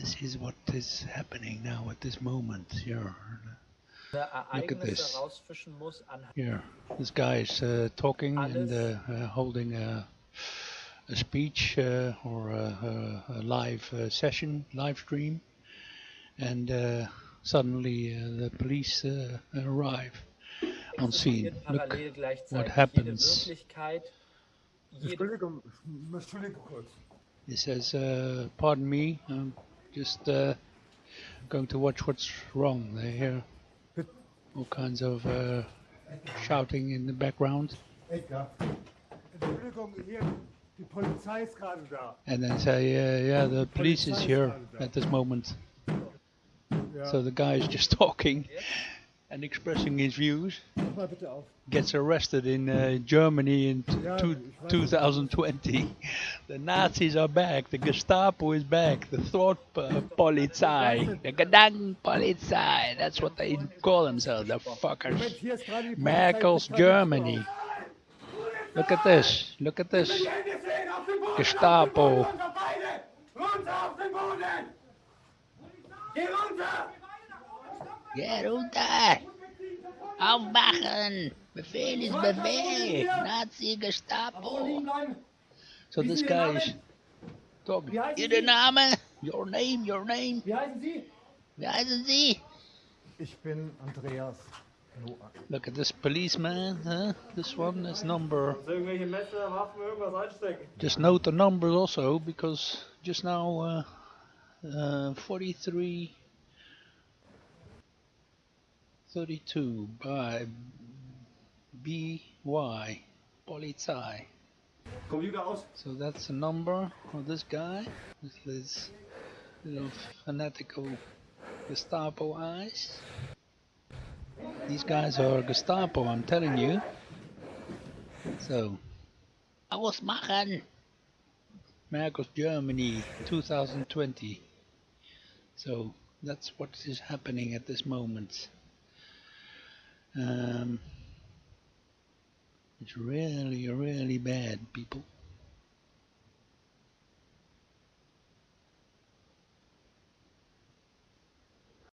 this is what is happening now at this moment. Here, Look at this. rausfischen here. This guy is uh, talking and uh, uh, holding a, a speech uh, or a, a, a live uh, session, live stream, and uh, suddenly uh, the police uh, arrive on scene. Look what happens. Wirklichkeit, jede Entschuldigung, Entschuldigung kurz. He says, uh, "Pardon me, I'm just uh, going to watch what's wrong." They hear all kinds of uh, shouting in the background, Edgar. Entschuldigung, hier, die Polizei ist gerade da. and then say, uh, "Yeah, the police is here at this moment." So the guy is just talking and expressing his views. mach mal bitte auf. Gets arrested in uh, Germany in t- Yeah, two, 2020. The Nazis are back. The Gestapo is back. The thought uh, Polizei. The Gedanken Polizei, That's what they call themselves. The fuckers. hier ist gerade die Polizei. Merkel's Ich kann nicht Germany. Look at this. Look at this. Gestapo. Runter, beide! Runter auf den Boden! Geh runter! Get runter! Aufwachen! Befehl ist Befehl! Nazi Gestapo! So this guy is talking. Wie heißen Ihr Name? Your name, your name. Wie heißen Sie? Wie heißen Sie? Ich bin Andreas Look at this policeman, huh? This one is number. Irgendwelche Messer, Waffen, irgendwas einstecken. Just note the numbers also, because just now uh, uh, 43, 32 by BY Polizei. Computer aus. So that's the number of this guy with his little fanatical Gestapo eyes. These guys are Gestapo, I'm telling you. So, Ausmachen! Merkel's Germany 2020. So, that's what is happening at this moment. Um, it's really, really bad, people.